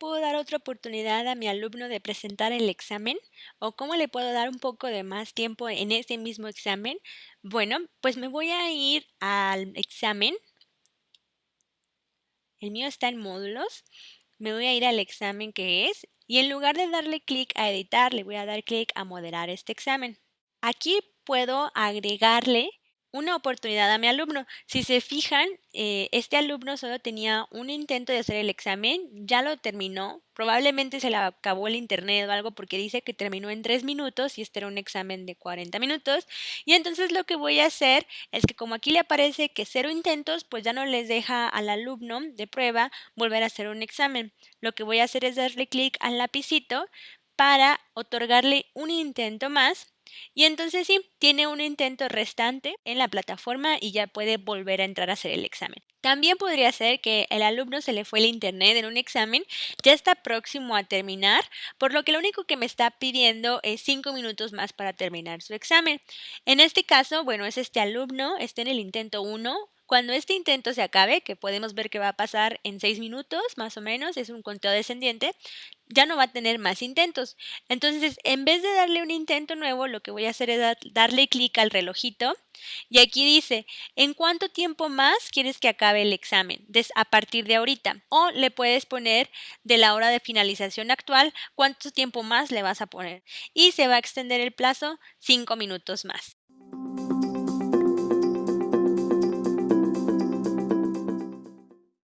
puedo dar otra oportunidad a mi alumno de presentar el examen? ¿O cómo le puedo dar un poco de más tiempo en ese mismo examen? Bueno, pues me voy a ir al examen. El mío está en módulos. Me voy a ir al examen que es y en lugar de darle clic a editar, le voy a dar clic a moderar este examen. Aquí puedo agregarle una oportunidad a mi alumno. Si se fijan, eh, este alumno solo tenía un intento de hacer el examen, ya lo terminó, probablemente se le acabó el internet o algo porque dice que terminó en tres minutos y este era un examen de 40 minutos. Y entonces lo que voy a hacer es que como aquí le aparece que cero intentos, pues ya no les deja al alumno de prueba volver a hacer un examen. Lo que voy a hacer es darle clic al lapicito para otorgarle un intento más y entonces sí, tiene un intento restante en la plataforma y ya puede volver a entrar a hacer el examen. También podría ser que el alumno se le fue el internet en un examen, ya está próximo a terminar, por lo que lo único que me está pidiendo es cinco minutos más para terminar su examen. En este caso, bueno, es este alumno, está en el intento 1, cuando este intento se acabe, que podemos ver que va a pasar en seis minutos más o menos, es un conteo descendiente, ya no va a tener más intentos. Entonces, en vez de darle un intento nuevo, lo que voy a hacer es darle clic al relojito y aquí dice, ¿en cuánto tiempo más quieres que acabe el examen? a partir de ahorita. O le puedes poner de la hora de finalización actual, cuánto tiempo más le vas a poner. Y se va a extender el plazo cinco minutos más.